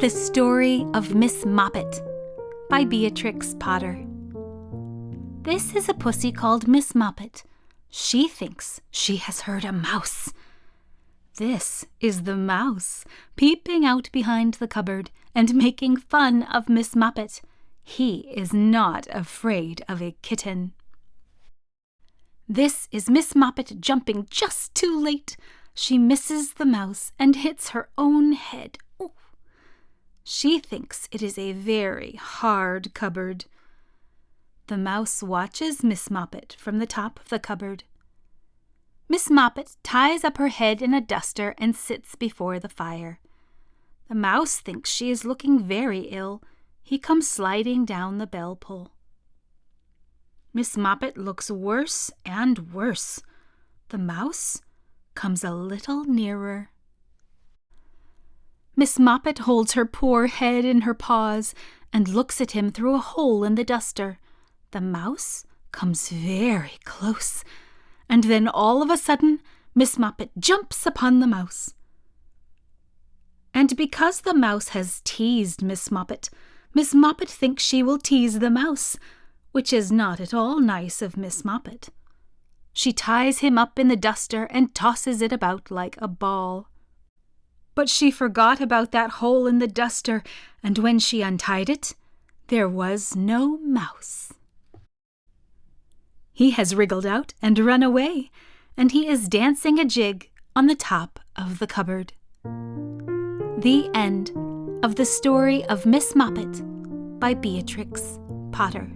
The Story of Miss Moppet by Beatrix Potter. This is a pussy called Miss Moppet. She thinks she has heard a mouse. This is the mouse, peeping out behind the cupboard and making fun of Miss Moppet. He is not afraid of a kitten. This is Miss Moppet jumping just too late. She misses the mouse and hits her own head she thinks it is a very hard cupboard. The mouse watches Miss Moppet from the top of the cupboard. Miss Moppet ties up her head in a duster and sits before the fire. The mouse thinks she is looking very ill. He comes sliding down the bell pull. Miss Moppet looks worse and worse. The mouse comes a little nearer. Miss Moppet holds her poor head in her paws and looks at him through a hole in the duster. The mouse comes very close, and then all of a sudden Miss Moppet jumps upon the mouse. And because the mouse has teased Miss Moppet, Miss Moppet thinks she will tease the mouse, which is not at all nice of Miss Moppet. She ties him up in the duster and tosses it about like a ball. But she forgot about that hole in the duster, and when she untied it, there was no mouse. He has wriggled out and run away, and he is dancing a jig on the top of the cupboard. The end of the story of Miss Moppet by Beatrix Potter.